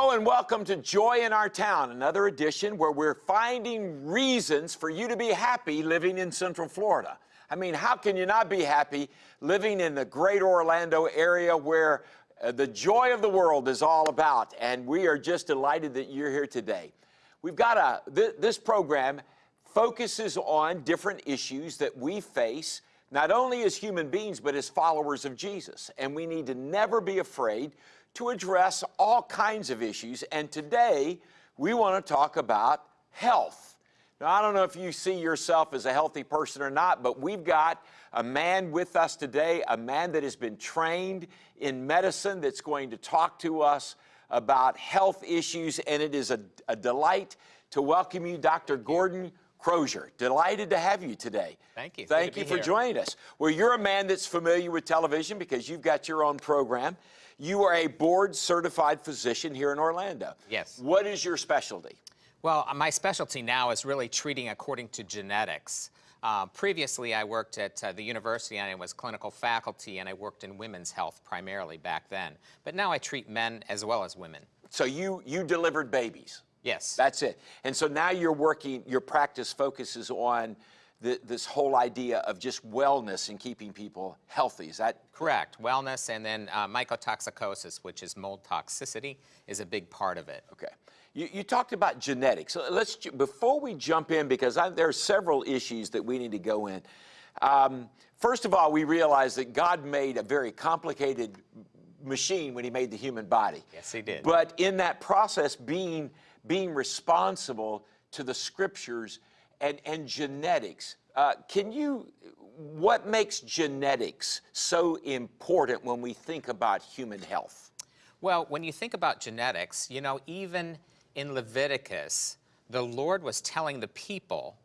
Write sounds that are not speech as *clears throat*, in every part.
Hello and welcome to Joy in Our Town, another edition where we're finding reasons for you to be happy living in Central Florida. I mean, how can you not be happy living in the great Orlando area where uh, the joy of the world is all about? And we are just delighted that you're here today. We've got a, th this program focuses on different issues that we face not only as human beings, but as followers of Jesus. And we need to never be afraid to address all kinds of issues. And today, we want to talk about health. Now, I don't know if you see yourself as a healthy person or not, but we've got a man with us today, a man that has been trained in medicine that's going to talk to us about health issues. And it is a, a delight to welcome you, Dr. Gordon Crozier. Delighted to have you today. Thank you. Thank you for here. joining us. Well, you're a man that's familiar with television because you've got your own program. You are a board certified physician here in Orlando. Yes. What is your specialty? Well, my specialty now is really treating according to genetics. Uh, previously, I worked at uh, the university and I was clinical faculty and I worked in women's health primarily back then. But now I treat men as well as women. So you you delivered babies. Yes. That's it. And so now you're working. Your practice focuses on the, this whole idea of just wellness and keeping people healthy. Is that correct? Wellness and then uh, mycotoxicosis, which is mold toxicity, is a big part of it. Okay. You, you talked about genetics. So let's before we jump in because I, there are several issues that we need to go in. Um, first of all, we realize that God made a very complicated machine when He made the human body. Yes, He did. But in that process, being being responsible to the Scriptures and and genetics. Uh, can you? What makes genetics so important when we think about human health? Well, when you think about genetics, you know, even in Leviticus, the Lord was telling the people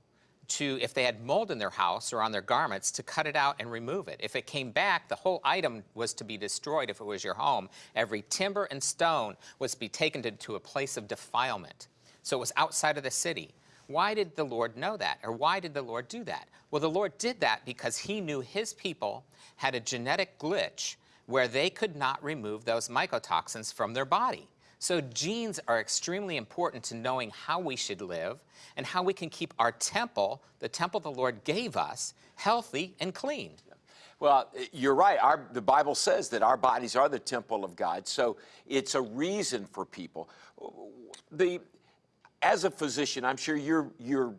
to, if they had mold in their house or on their garments, to cut it out and remove it. If it came back, the whole item was to be destroyed if it was your home. Every timber and stone was to be taken to, to a place of defilement. So it was outside of the city. Why did the Lord know that? Or why did the Lord do that? Well, the Lord did that because he knew his people had a genetic glitch where they could not remove those mycotoxins from their body. So genes are extremely important to knowing how we should live and how we can keep our temple, the temple the Lord gave us, healthy and clean. Well, you're right. Our, the Bible says that our bodies are the temple of God, so it's a reason for people. The, as a physician, I'm sure you're, you're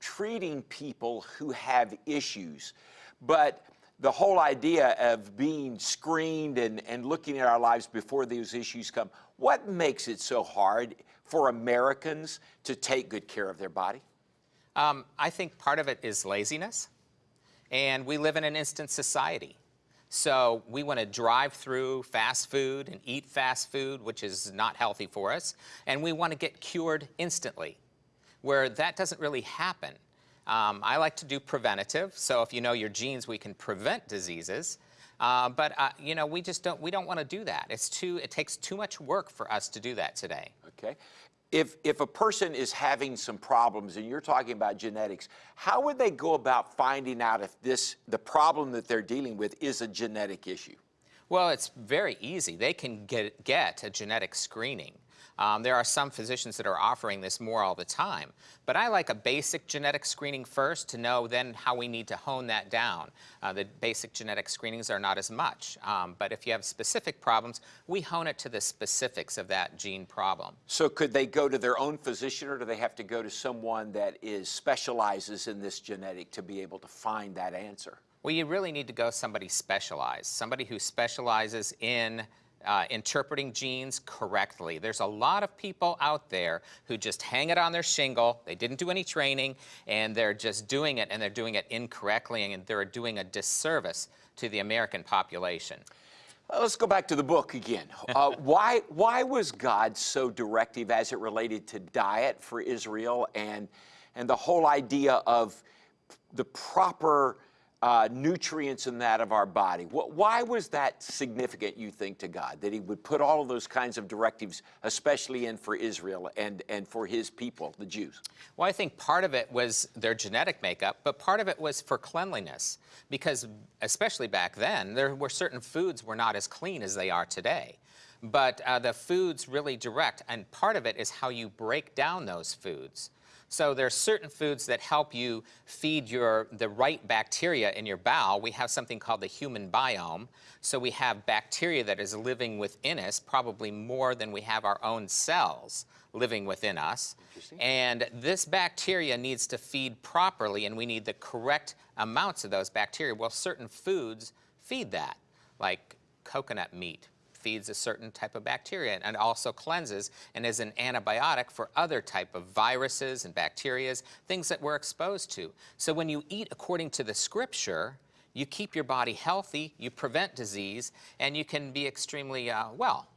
treating people who have issues, but the whole idea of being screened and, and looking at our lives before these issues come, what makes it so hard for Americans to take good care of their body? Um, I think part of it is laziness, and we live in an instant society. So we want to drive through fast food and eat fast food, which is not healthy for us, and we want to get cured instantly, where that doesn't really happen. Um, I like to do preventative, so if you know your genes, we can prevent diseases. Uh, but uh, you know, we just don't we don't want to do that. It's too it takes too much work for us to do that today. Okay. If, if a person is having some problems and you're talking about genetics, how would they go about finding out if this the problem that they're dealing with is a genetic issue? Well, it's very easy. They can get, get a genetic screening. Um, there are some physicians that are offering this more all the time. But I like a basic genetic screening first to know then how we need to hone that down. Uh, the basic genetic screenings are not as much. Um, but if you have specific problems, we hone it to the specifics of that gene problem. So could they go to their own physician or do they have to go to someone that is specializes in this genetic to be able to find that answer? Well, you really need to go somebody specialized, somebody who specializes in uh, interpreting genes correctly. There's a lot of people out there who just hang it on their shingle. They didn't do any training, and they're just doing it, and they're doing it incorrectly, and they're doing a disservice to the American population. Well, let's go back to the book again. *laughs* Uh, why, why was God so directive as it related to diet for Israel and, and the whole idea of the proper uh, nutrients in that of our body. Why was that significant, you think, to God, that he would put all of those kinds of directives, especially in for Israel and, and for his people, the Jews? Well, I think part of it was their genetic makeup, but part of it was for cleanliness, because especially back then, there were certain foods were not as clean as they are today. but uh, the foods really direct, and part of it is how you break down those foods. So there are certain foods that help you feed your the right bacteria in your bowel. We have something called the human biome. So we have bacteria that is living within us, probably more than we have our own cells living within us. And this bacteria needs to feed properly, and we need the correct amounts of those bacteria. Well, certain foods feed that, like coconut meat feeds a certain type of bacteria and also cleanses and is an antibiotic for other type of viruses and bacterias, things that we're exposed to. So when you eat according to the scripture, you keep your body healthy, you prevent disease, and you can be extremely uh, well.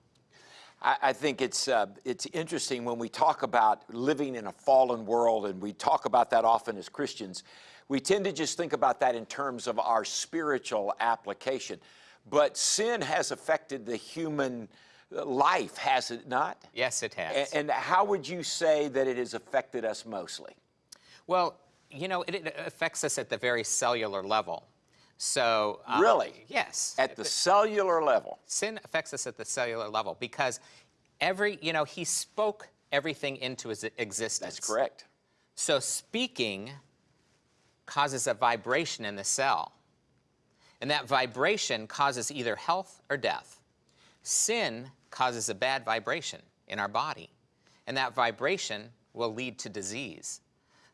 I, I think it's uh, it's interesting when we talk about living in a fallen world, and we talk about that often as Christians. We tend to just think about that in terms of our spiritual application, but sin has affected the human life, has it not? Yes, it has. And how would you say that it has affected us mostly? Well, you know, it, it affects us at the very cellular level. So uh, Really? yes, At the cellular level. sin affects us at the cellular level because every, you know, he spoke everything into his existence. That's correct. So speaking causes a vibration in the cell. And that vibration causes either health or death. Sin causes a bad vibration in our body. And that vibration will lead to disease.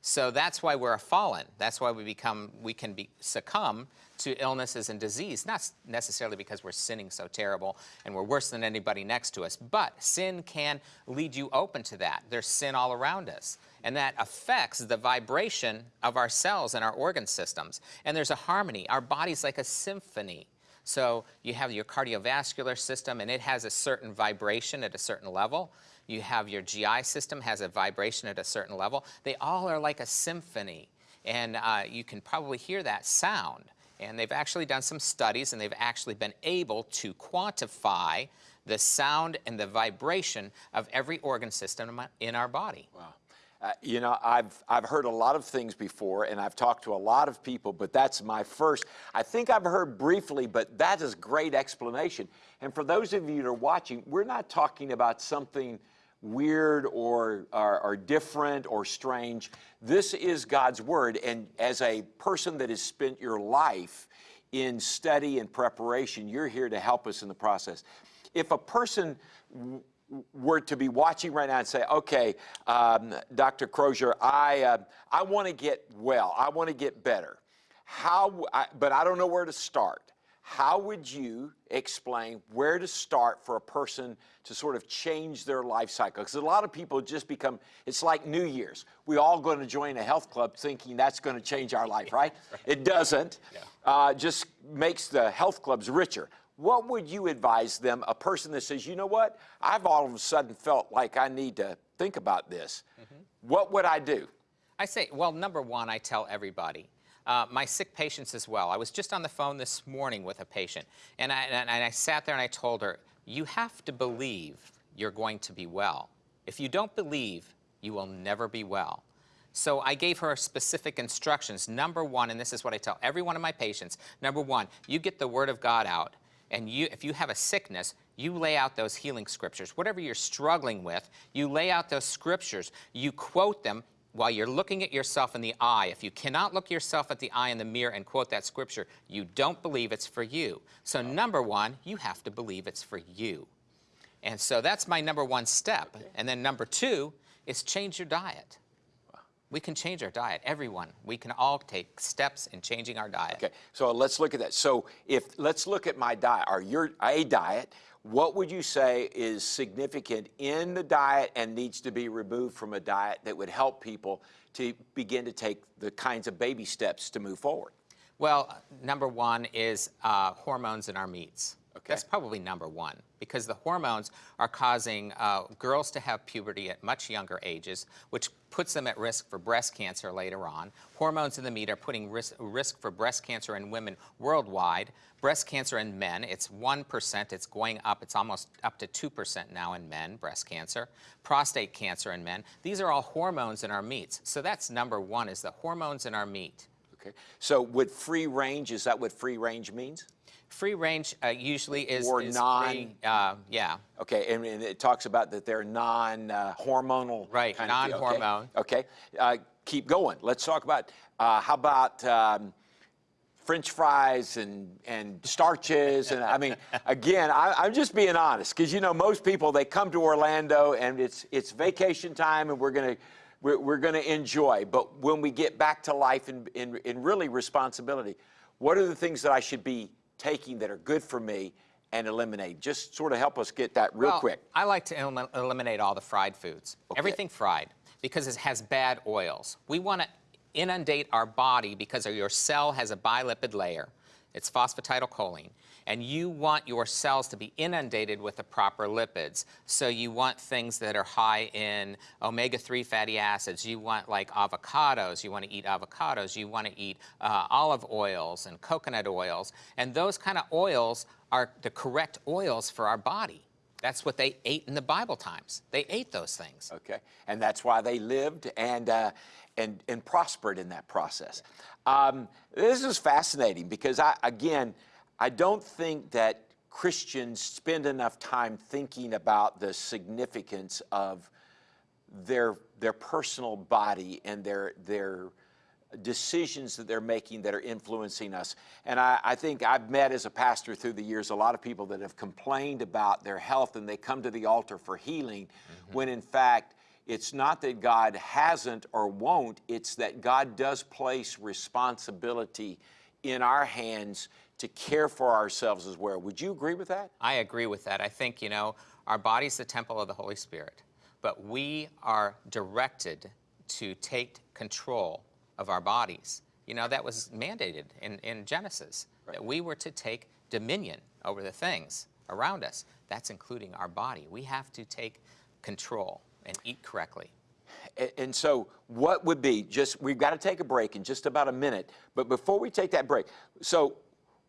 So that's why we're a fallen. That's why we become we can be succumb to illnesses and disease, not necessarily because we're sinning so terrible and we're worse than anybody next to us, but sin can lead you open to that. There's sin all around us, and that affects the vibration of our cells and our organ systems. And there's a harmony. Our body's like a symphony. So you have your cardiovascular system, and it has a certain vibration at a certain level. You have your GI system has a vibration at a certain level. They all are like a symphony, and uh, you can probably hear that sound. And they've actually done some studies, and they've actually been able to quantify the sound and the vibration of every organ system in our body. Wow. Uh, you know, I've, I've heard a lot of things before and I've talked to a lot of people, but that's my first. I think I've heard briefly, but that is great explanation. And for those of you that are watching, we're not talking about something weird or, or different or strange. This is God's Word. And as a person that has spent your life in study and preparation, you're here to help us in the process. If a person were to be watching right now and say, okay, um, Dr. Crozier, I, uh, I want to get well, I want to get better. How, I, but I don't know where to start. How would you explain where to start for a person to sort of change their life cycle? Because a lot of people just become, it's like New Year's. We all going to join a health club thinking that's going to change our life, right? *laughs* It doesn't. Uh, just makes the health clubs richer. What would you advise them, a person that says, you know what, I've all of a sudden felt like I need to think about this. What would I do? I say, well, number one, I tell everybody. Uh, my sick patients as well. I was just on the phone this morning with a patient, and I, and I sat there and I told her, you have to believe you're going to be well. If you don't believe, you will never be well. So I gave her specific instructions. Number one, and this is what I tell every one of my patients, number one, you get the Word of God out, and you, if you have a sickness, you lay out those healing scriptures. Whatever you're struggling with, you lay out those scriptures, you quote them, while you're looking at yourself in the eye, if you cannot look yourself at the eye in the mirror and quote that scripture, you don't believe it's for you. So, number one, you have to believe it's for you. And so that's my number one step. And then number two is change your diet. We can change our diet, everyone. We can all take steps in changing our diet. Okay, so let's look at that. So if let's look at my diet or your a diet, what would you say is significant in the diet and needs to be removed from a diet that would help people to begin to take the kinds of baby steps to move forward? Well, number one is uh, hormones in our meats. Okay. That's probably number one because the hormones are causing uh, girls to have puberty at much younger ages, which puts them at risk for breast cancer later on. Hormones in the meat are putting risk, risk for breast cancer in women worldwide. Breast cancer in men, it's 1%, it's going up, it's almost up to 2% now in men, breast cancer. Prostate cancer in men, these are all hormones in our meats. So that's number one is the hormones in our meat. Okay. So would free range, is that what free range means? Free range uh, usually is, Or is non- free, uh, yeah. Okay, and, and it talks about that they're non-hormonal. Right, kind of okay? non-hormone. Okay, Uh, keep going. Let's talk about, uh, how about um, French fries and, and starches? And I mean, *laughs* again, I, I'm just being honest, because you know, most people, they come to Orlando and it's, it's vacation time and we're gonna, we're, we're gonna enjoy. But when we get back to life and, and, and really responsibility, what are the things that I should be taking that are good for me and eliminate? Just sort of help us get that real Well, quick. I like to elim- eliminate all the fried foods, everything fried, because it has bad oils. We want to inundate our body because your cell has a bilipid layer. It's phosphatidylcholine. And you want your cells to be inundated with the proper lipids. So you want things that are high in omega-3 fatty acids. You want like avocados. You want to eat avocados. You want to eat uh, olive oils and coconut oils. And those kind of oils are the correct oils for our body. That's what they ate in the Bible times. They ate those things. Okay, and that's why they lived and uh, and and prospered in that process. Um, this is fascinating because I again, I don't think that Christians spend enough time thinking about the significance of their their personal body and their their decisions that they're making that are influencing us. And I, I, think I've met as a pastor through the years a lot of people that have complained about their health and they come to the altar for healing Mm-hmm. when in fact it's not that God hasn't or won't, it's that God does place responsibility in our hands to care for ourselves as well. Would you agree with that? I agree with that. I think, you know, our body's the temple of the Holy Spirit, but we are directed to take control of our bodies. You know, that was mandated in, in Genesis, that we were to take dominion over the things around us. That's including our body. We have to take control and eat correctly. And so, what would be just, we've got to take a break in just about a minute, but before we take that break, so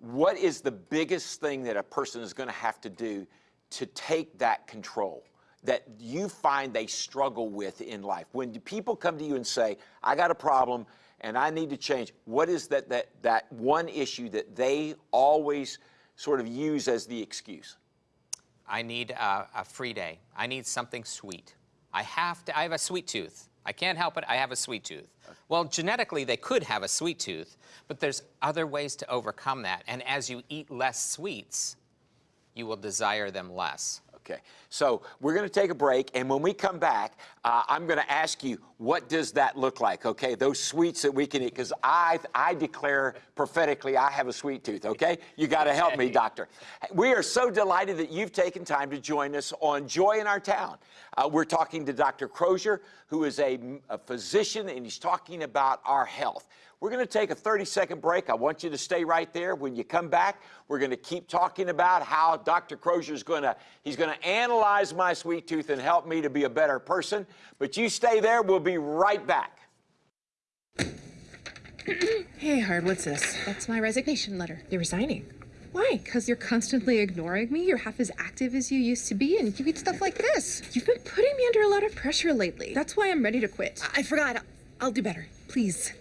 what is the biggest thing that a person is going to have to do to take that control that you find they struggle with in life? When people come to you and say, I got a problem and I need to change, what is that, that, that one issue that they always sort of use as the excuse? I need a, a free day. I need something sweet. I have to, I have a sweet tooth. I can't help it, I have a sweet tooth. Well, genetically, they could have a sweet tooth, but there's other ways to overcome that. And as you eat less sweets, you will desire them less. Okay, so we're going to take a break, and when we come back, uh, I'm going to ask you, what does that look like? Okay, those sweets that we can eat, because I, I declare prophetically I have a sweet tooth. Okay, you got to help me, doctor. We are so delighted that you've taken time to join us on Joy in Our Town. Uh, we're talking to Dr. Crozier, who is a, a physician, and he's talking about our health. We're going to take a 30 second break. I want you to stay right there. When you come back, we're going to keep talking about how Dr. Crozier is going to he's going to analyze my sweet tooth and help me to be a better person. But you stay there. We'll be right back. *clears throat* Hey, Hard, what's this? That's my resignation letter. You're resigning. Why? Because you're constantly ignoring me. You're half as active as you used to be, and you eat stuff like this. You've been putting me under a lot of pressure lately. That's why I'm ready to quit. I forgot. I'll, I'll do better. Please.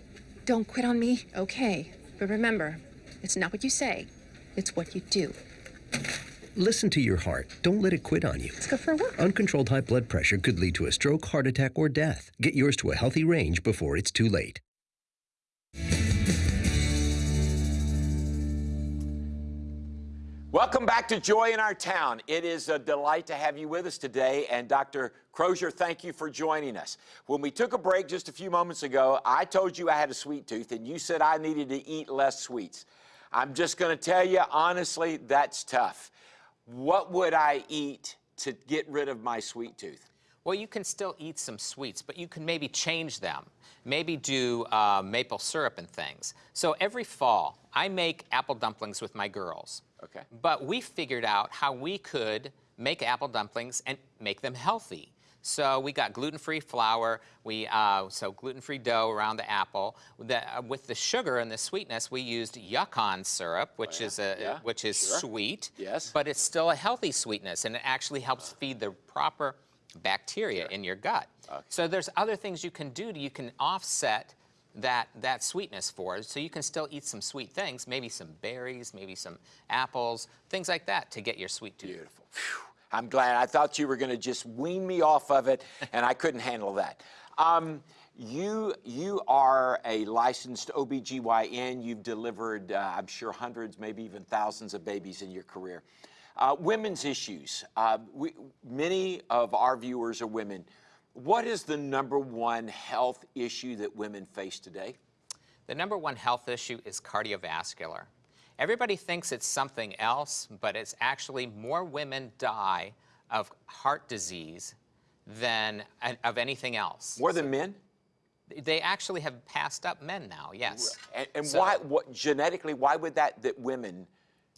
Don't quit on me, okay? But remember, it's not what you say, it's what you do. Listen to your heart. Don't let it quit on you. Let's go for a walk. Uncontrolled high blood pressure could lead to a stroke, heart attack, or death. Get yours to a healthy range before it's too late. Welcome back to Joy in Our Town. It is a delight to have you with us today. And Dr. Crozier, thank you for joining us. When we took a break just a few moments ago, I told you I had a sweet tooth, and you said I needed to eat less sweets. I'm just going to tell you, honestly, that's tough. What would I eat to get rid of my sweet tooth? Well, you can still eat some sweets, but you can maybe change them. Maybe do uh, maple syrup and things. So every fall, I make apple dumplings with my girls. Okay. But we figured out how we could make apple dumplings and make them healthy. So we got gluten-free flour, we uh, so gluten-free dough around the apple. The, uh, with the sugar and the sweetness, we used yacon syrup, which is a Oh, Yeah, which is sure. sweet. Yes. But it's still a healthy sweetness, and it actually helps feed the proper bacteria in your gut. Okay. So there's other things you can do. To, you can offset that, that sweetness for, so you can still eat some sweet things, maybe some berries, maybe some apples, things like that to get your sweet tooth. Beautiful. Phew. I'm glad. I thought you were going to just wean me off of it, *laughs* and I couldn't handle that. Um, you, you are a licensed OBGYN. You've delivered, uh, I'm sure, hundreds, maybe even thousands of babies in your career. Uh, women's issues. Uh, we, many of our viewers are women. What is the number one health issue that women face today? The number one health issue is cardiovascular. Everybody thinks it's something else, but it's actually more women die of heart disease than of anything else. More than men? They actually have passed up men now, yes. And, and So- why, what, genetically, why would that, that women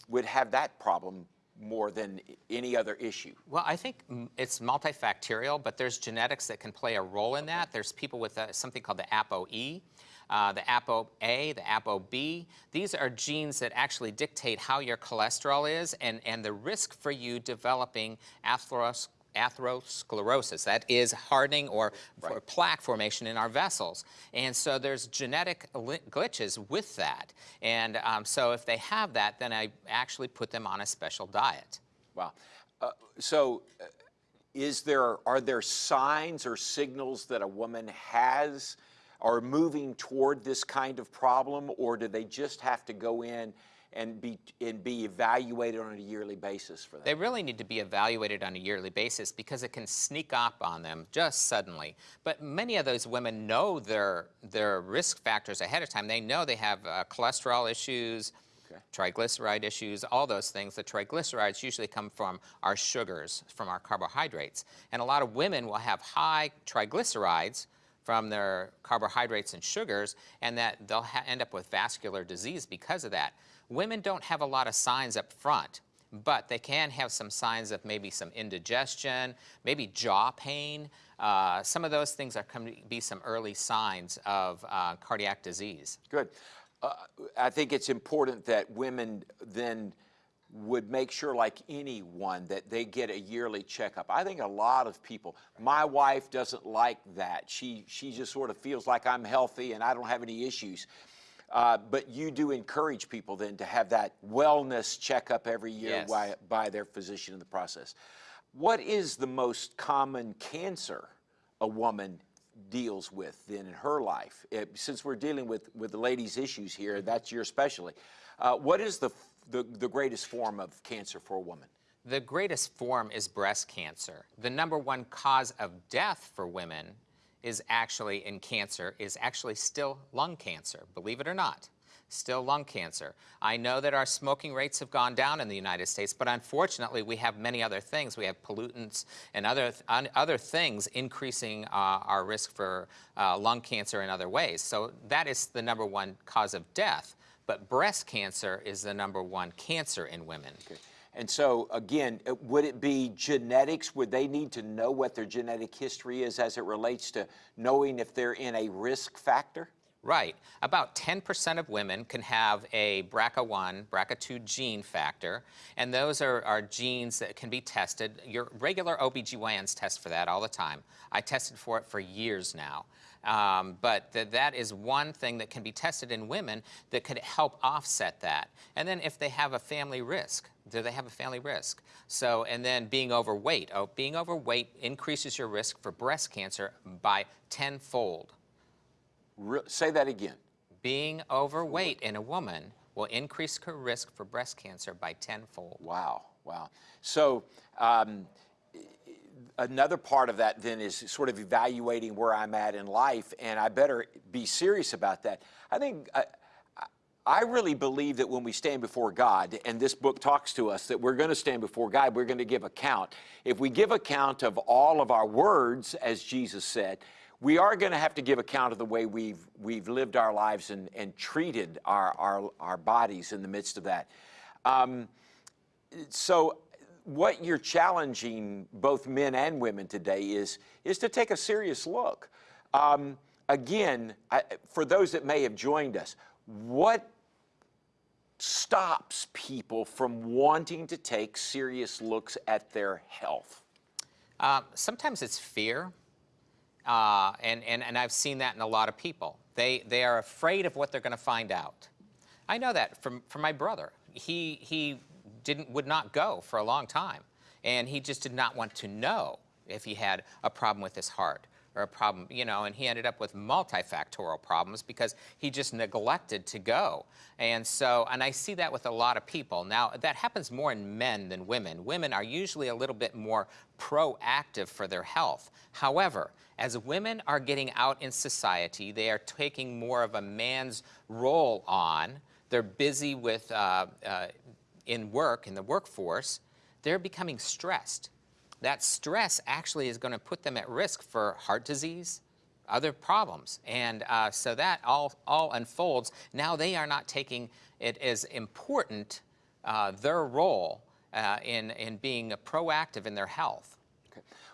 would have that problem more than any other issue? Well, I think it's multifactorial, but there's genetics that can play a role in that. There's people with uh, something called the ApoE, uh, the ApoA, the ApoB. These are genes that actually dictate how your cholesterol is and, and the risk for you developing atheros atherosclerosis. That is hardening or, or plaque formation in our vessels. And so there's genetic glitches with that. And um, so if they have that, then I actually put them on a special diet. Wow. Uh, so, uh, is there are there signs or signals that a woman has are moving toward this kind of problem, or do they just have to go in and be and be evaluated on a yearly basis for that? They really need to be evaluated on a yearly basis because it can sneak up on them just suddenly. But many of those women know their, their risk factors ahead of time. They know they have uh, cholesterol issues, Okay. triglyceride issues, all those things. The triglycerides usually come from our sugars, from our carbohydrates. And a lot of women will have high triglycerides from their carbohydrates and sugars, and that they'll ha- end up with vascular disease because of that. Women don't have a lot of signs up front, but they can have some signs of maybe some indigestion, maybe jaw pain. Uh, some of those things are come to be some early signs of uh, cardiac disease. Good. Uh, I think it's important that women then would make sure, like anyone, that they get a yearly checkup. I think a lot of people, my wife doesn't like that. She, she just sort of feels like I'm healthy and I don't have any issues. Uh, but you do encourage people then to have that wellness checkup every year Yes. by, by their physician in the process. What is the most common cancer a woman deals with then in her life? Eh, since we're dealing with, with the ladies' issues here, that's your specialty. Uh, what is the, the, the greatest form of cancer for a woman? The greatest form is breast cancer. The number one cause of death for women is actually in cancer is actually still lung cancer, believe it or not. Still lung cancer. I know that our smoking rates have gone down in the United States, but unfortunately we have many other things. We have pollutants and other, un, other things increasing uh, our risk for uh, lung cancer in other ways. So that is the number one cause of death. But breast cancer is the number one cancer in women. And so, again, would it be genetics? Would they need to know what their genetic history is as it relates to knowing if they're in a risk factor? Right. About 10% of women can have a BRCA1, BRCA2 gene factor, and those are, are genes that can be tested. Your regular OBGYNs test for that all the time. I tested for it for years now. Um, but th that is one thing that can be tested in women that could help offset that. And then if they have a family risk, do they have a family risk? So, and then being overweight. Oh, being overweight increases your risk for breast cancer by tenfold. Re- say that again. Being overweight in a woman will increase her risk for breast cancer by tenfold. Wow, wow. So, um, another part of that then is sort of evaluating where I'm at in life, and I better be serious about that. I think. I, I really believe that when we stand before God, and this book talks to us that we're going to stand before God, we're going to give account. If we give account of all of our words, as Jesus said, we are going to have to give account of the way we've, we've lived our lives and, and treated our, our, our bodies in the midst of that. Um, so what you're challenging both men and women today is, is to take a serious look. Um, again, I, for those that may have joined us, what stops people from wanting to take serious looks at their health? Uh, sometimes it's fear, uh, and, and, and I've seen that in a lot of people. They, they are afraid of what they're going to find out. I know that from, from my brother. He, he didn't, would not go for a long time, and he just did not want to know if he had a problem with his heart or a problem, you know, and he ended up with multifactorial problems because he just neglected to go. And so, and I see that with a lot of people. Now, that happens more in men than women. Women are usually a little bit more proactive for their health. However, as women are getting out in society, they are taking more of a man's role on. They're busy with, uh, uh, in work, in the workforce, they're becoming stressed that stress actually is going to put them at risk for heart disease, other problems. And uh, so that all, all unfolds. Now they are not taking it as important, uh, their role uh, in, in being proactive in their health.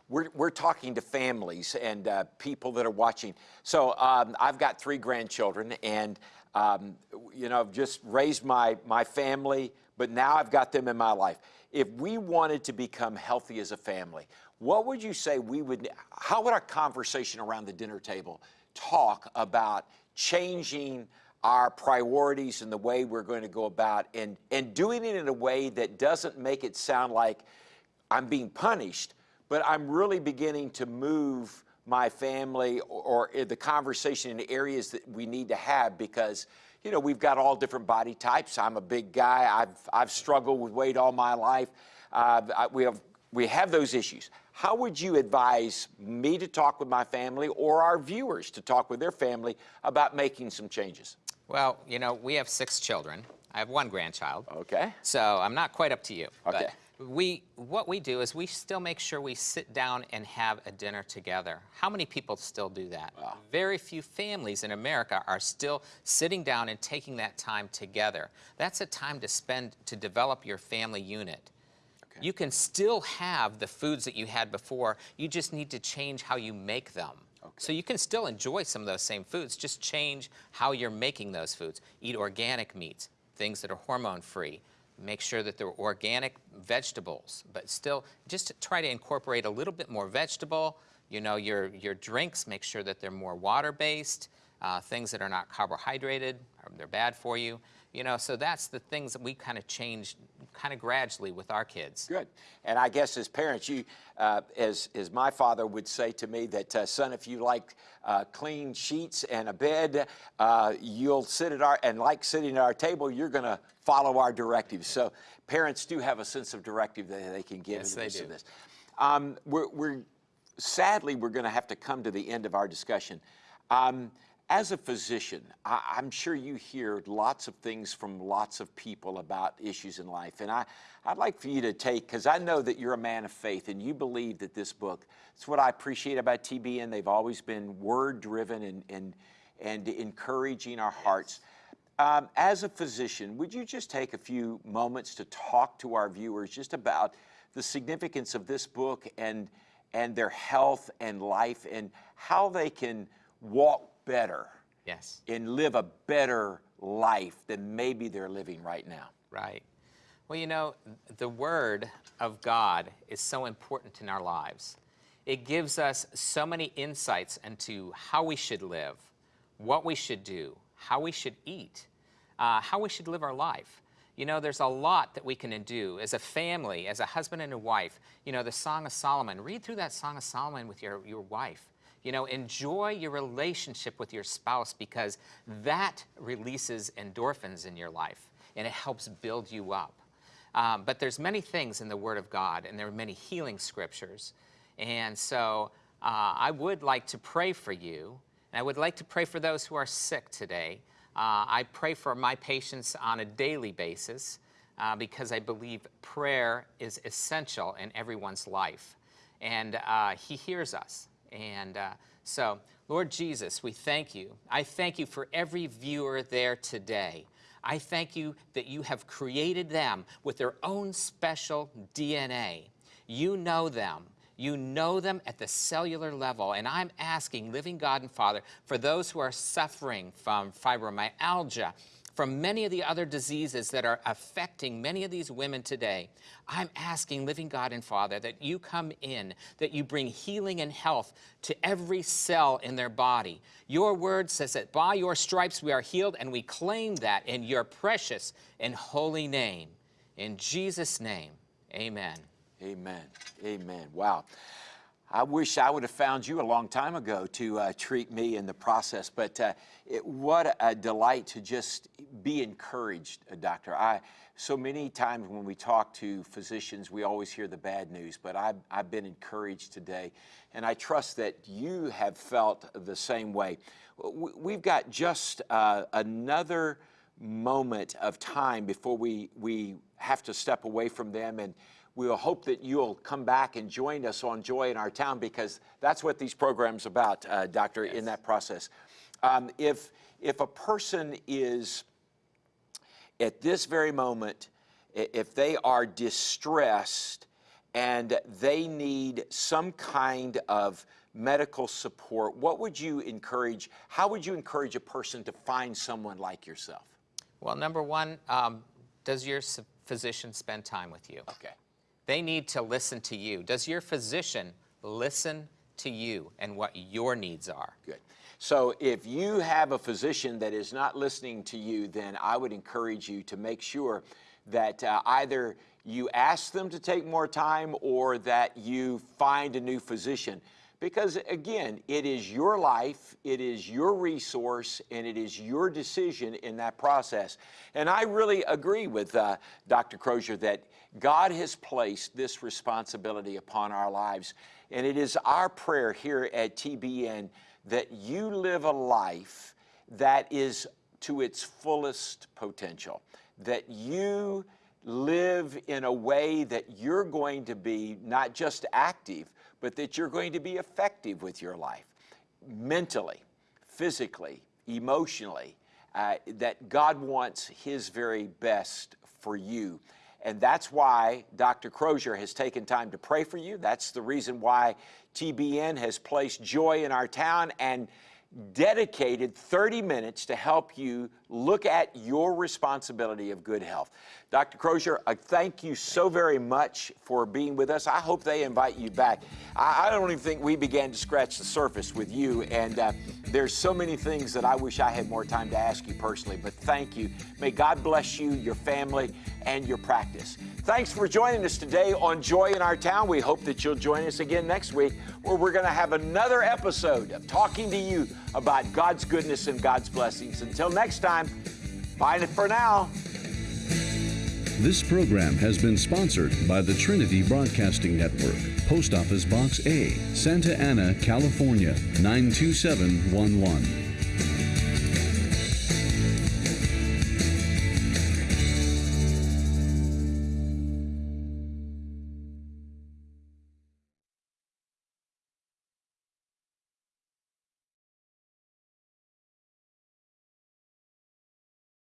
We're, we're talking to families and uh, people that are watching. So um, I've got three grandchildren and, um, you know, I've just raised my, my family, but now I've got them in my life if we wanted to become healthy as a family, what would you say we would, how would our conversation around the dinner table talk about changing our priorities and the way we're going to go about and, and doing it in a way that doesn't make it sound like I'm being punished, but I'm really beginning to move my family or, or eh, the conversation in areas that we need to have because you know, we've got all different body types. I'm a big guy. I've, I've struggled with weight all my life. Uh, I, we, have, we have those issues. How would you advise me to talk with my family or our viewers to talk with their family about making some changes? Well, you know, we have six children. I have one grandchild. Okay. So I'm not quite up to you. Okay. We, what we do is we still make sure we sit down and have a dinner together. How many people still do that? Wow. Very few families in America are still sitting down and taking that time together. That's a time to spend to develop your family unit. Okay. You can still have the foods that you had before. You just need to change how you make them. Okay. So you can still enjoy some of those same foods, just change how you're making those foods. Eat organic meats, things that are hormone free make sure that they're organic vegetables, but still just try to incorporate a little bit more vegetable. You know, your, your drinks, make sure that they're more water-based, uh, things that are not carbohydrated, they're bad for you. You know, so that's the things that we kind of change kind of gradually with our kids. Good. And I guess as parents, you, uh, as, as my father would say to me that, uh, son, if you like uh, clean sheets and a bed, uh, you'll sit at our, and like sitting at our table, you're going to follow our directives. So parents do have a sense of directive that they can give yes, in the midst of this. Um, we're, we're, sadly, we're going to have to come to the end of our discussion. Um, as a physician, I, am sure you hear lots of things from lots of people about issues in life. And I, I'd like for you to take, because I know that you're a man of faith and you believe that this book, it's what I appreciate about TBN. They've always been word driven and, and, and encouraging our hearts. Um, as a physician, would you just take a few moments to talk to our viewers just about the significance of this book and, and their health and life and how they can walk better. Yes. And live a better life than maybe they're living right now. Right. Well, you know, the Word of God is so important in our lives. It gives us so many insights into how we should live, what we should do, how we should eat, uh, how we should live our life. You know, there's a lot that we can do as a family, as a husband and a wife. You know, the Song of Solomon, read through that Song of Solomon with your, your wife. You know, enjoy your relationship with your spouse because that releases endorphins in your life and it helps build you up. Um, but there's many things in the Word of God and there are many healing scriptures. And so uh, I would like to pray for you and I would like to pray for those who are sick today. Uh, I pray for my patients on a daily basis uh, because I believe prayer is essential in everyone's life. And uh, He hears us. And uh, so, Lord Jesus, we thank you. I thank you for every viewer there today. I thank you that you have created them with their own special DNA. You know them. You know them at the cellular level. And I'm asking, living God and Father, for those who are suffering from fibromyalgia, from many of the other diseases that are affecting many of these women today. I'm asking, living God and Father, that you come in, that you bring healing and health to every cell in their body. Your word says that by your stripes we are healed, and we claim that in your precious and holy name. In Jesus' name, amen. Amen. Amen. Wow. I wish I would have found you a long time ago to uh, treat me in the process, but uh, it, what a delight to just be encouraged, uh, Doctor. I, so many times when we talk to physicians, we always hear the bad news, but I've, I've been encouraged today, and I trust that you have felt the same way. We've got just uh, another moment of time before we, we have to step away from them and we will hope that you'll come back and join us on Joy in Our Town because that's what these programs about, uh, Doctor, yes. in that process. Um, if, if a person is at this very moment, if they are distressed and they need some kind of medical support, what would you encourage? How would you encourage a person to find someone like yourself? Well, number one, um, does your physician spend time with you? Okay. They need to listen to you. Does your physician listen to you and what your needs are? Good. So if you have a physician that is not listening to you, then I would encourage you to make sure that uh, either you ask them to take more time or that you find a new physician. Because again, it is your life, it is your resource, and it is your decision in that process. And I really agree with uh, Dr. Crozier that God has placed this responsibility upon our lives. And it is our prayer here at TBN that you live a life that is to its fullest potential, that you live in a way that you're going to be not just active, but that you're going to be effective with your life mentally, physically, emotionally, uh, that God wants His very best for you. And that's why Dr. Crozier has taken time to pray for you. That's the reason why TBN has placed joy in our town and dedicated 30 minutes to help you look at your responsibility of good health. Dr. Crozier, I thank you so very much for being with us. I hope they invite you back. I, I don't even think we began to scratch the surface with you, and uh, there's so many things that I wish I had more time to ask you personally, but thank you. May God bless you, your family, and your practice. Thanks for joining us today on Joy in Our Town. We hope that you'll join us again next week where we're going to have another episode of talking to you about God's goodness and God's blessings. Until next time, bye for now. This program has been sponsored by the Trinity Broadcasting Network, Post Office Box A, Santa Ana, California, 92711.